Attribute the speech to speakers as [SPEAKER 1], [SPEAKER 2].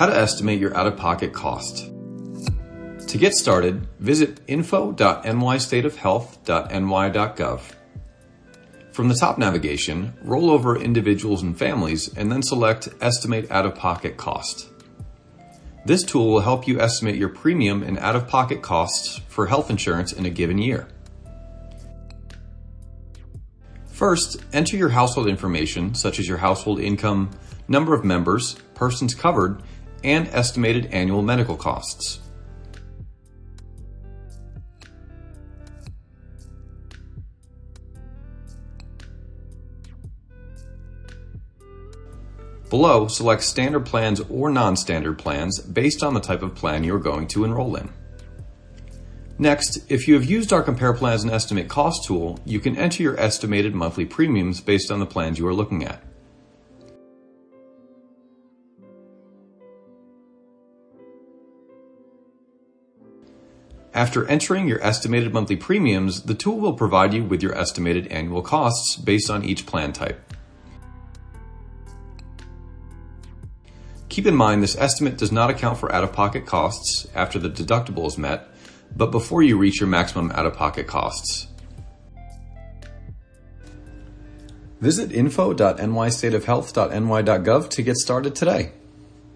[SPEAKER 1] How to estimate your out-of-pocket cost. To get started, visit info.nystateofhealth.ny.gov. From the top navigation, roll over individuals and families and then select Estimate Out-of-Pocket Cost. This tool will help you estimate your premium and out-of-pocket costs for health insurance in a given year. First, enter your household information such as your household income, number of members, persons covered, and estimated annual medical costs. Below, select standard plans or non-standard plans based on the type of plan you are going to enroll in. Next, if you have used our Compare Plans and Estimate Cost tool, you can enter your estimated monthly premiums based on the plans you are looking at. After entering your estimated monthly premiums, the tool will provide you with your estimated annual costs based on each plan type. Keep in mind this estimate does not account for out-of-pocket costs after the deductible is met, but before you reach your maximum out-of-pocket costs. Visit info.nystateofhealth.ny.gov to get started today.